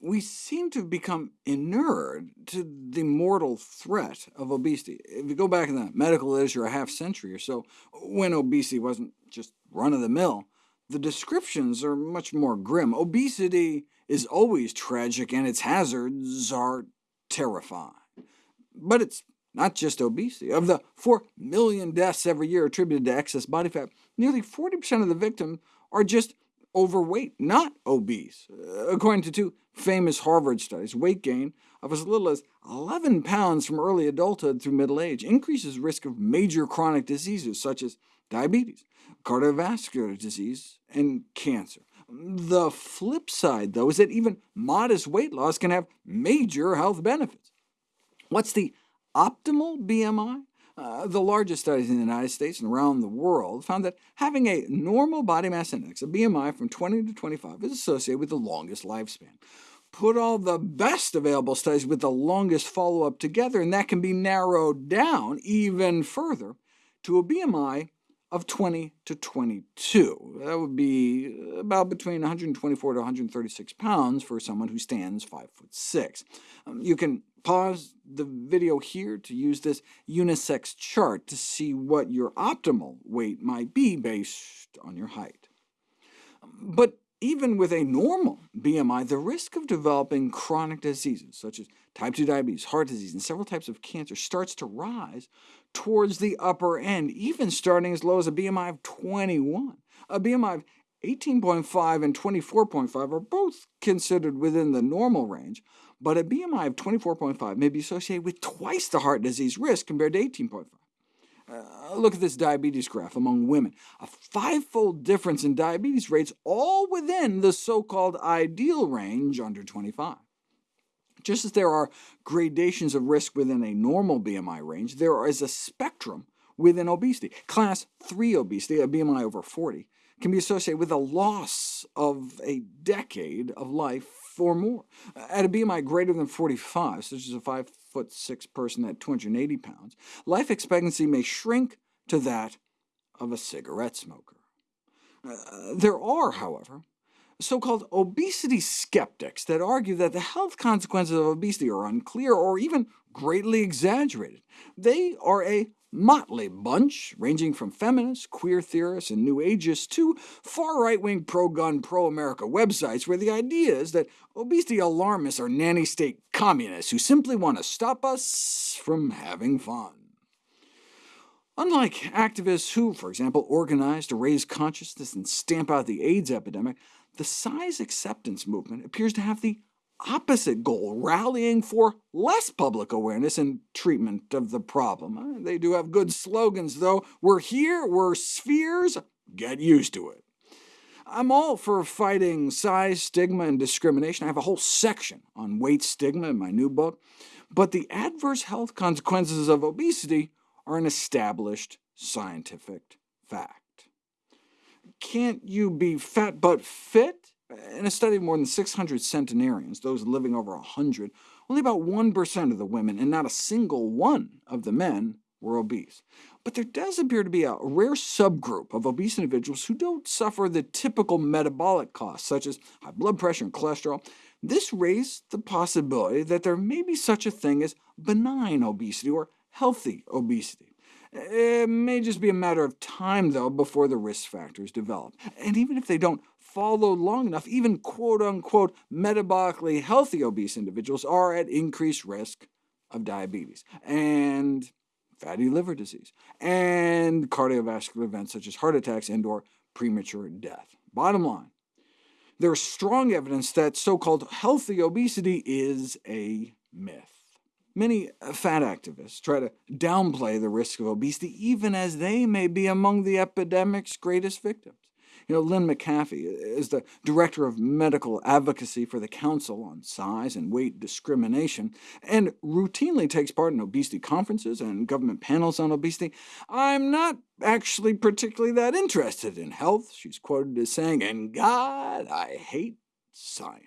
we seem to have become inured to the mortal threat of obesity. If you go back in the medical literature a half century or so, when obesity wasn't just run-of-the-mill, the descriptions are much more grim. Obesity is always tragic, and its hazards are terrifying. But it's not just obesity. Of the 4 million deaths every year attributed to excess body fat, nearly 40% of the victims are just overweight, not obese. Uh, according to two famous Harvard studies, weight gain of as little as 11 pounds from early adulthood through middle age increases risk of major chronic diseases such as diabetes, cardiovascular disease, and cancer. The flip side, though, is that even modest weight loss can have major health benefits. What's the optimal BMI? Uh, the largest studies in the United States and around the world found that having a normal body mass index, a BMI from 20 to 25, is associated with the longest lifespan. Put all the best available studies with the longest follow-up together, and that can be narrowed down even further to a BMI of 20 to 22. That would be about between 124 to 136 pounds for someone who stands 5 foot 6. Um, you can pause the video here to use this unisex chart to see what your optimal weight might be based on your height. But even with a normal BMI, the risk of developing chronic diseases, such as type 2 diabetes, heart disease, and several types of cancer, starts to rise towards the upper end, even starting as low as a BMI of 21. A BMI of 18.5 and 24.5 are both considered within the normal range, but a BMI of 24.5 may be associated with twice the heart disease risk compared to 18.5. Uh, look at this diabetes graph among women. A five-fold difference in diabetes rates, all within the so-called ideal range under 25. Just as there are gradations of risk within a normal BMI range, there is a spectrum within obesity. Class 3 obesity, a BMI over 40, can be associated with a loss of a decade of life or more. At a BMI greater than 45, such as a 5'6 person at 280 pounds, life expectancy may shrink to that of a cigarette smoker. Uh, there are, however, so-called obesity skeptics that argue that the health consequences of obesity are unclear or even greatly exaggerated. They are a motley bunch, ranging from feminists, queer theorists, and New Ageists to far-right-wing pro-gun, pro-America websites where the idea is that obesity alarmists are nanny-state communists who simply want to stop us from having fun. Unlike activists who, for example, organize to raise consciousness and stamp out the AIDS epidemic, the size acceptance movement appears to have the opposite goal, rallying for less public awareness and treatment of the problem. Uh, they do have good slogans, though. We're here, we're spheres, get used to it. I'm all for fighting size, stigma, and discrimination. I have a whole section on weight stigma in my new book. But the adverse health consequences of obesity are an established scientific fact. Can't you be fat but fit? In a study of more than 600 centenarians, those living over 100, only about 1% of the women and not a single one of the men were obese. But there does appear to be a rare subgroup of obese individuals who don't suffer the typical metabolic costs, such as high blood pressure and cholesterol. This raised the possibility that there may be such a thing as benign obesity or healthy obesity. It may just be a matter of time, though, before the risk factors develop. And even if they don't follow long enough, even quote-unquote metabolically healthy obese individuals are at increased risk of diabetes, and fatty liver disease, and cardiovascular events such as heart attacks and or premature death. Bottom line, there is strong evidence that so-called healthy obesity is a myth. Many uh, fat activists try to downplay the risk of obesity, even as they may be among the epidemic's greatest victims. You know, Lynn McAfee is the director of medical advocacy for the Council on Size and Weight Discrimination, and routinely takes part in obesity conferences and government panels on obesity. I'm not actually particularly that interested in health, she's quoted as saying, and God, I hate science.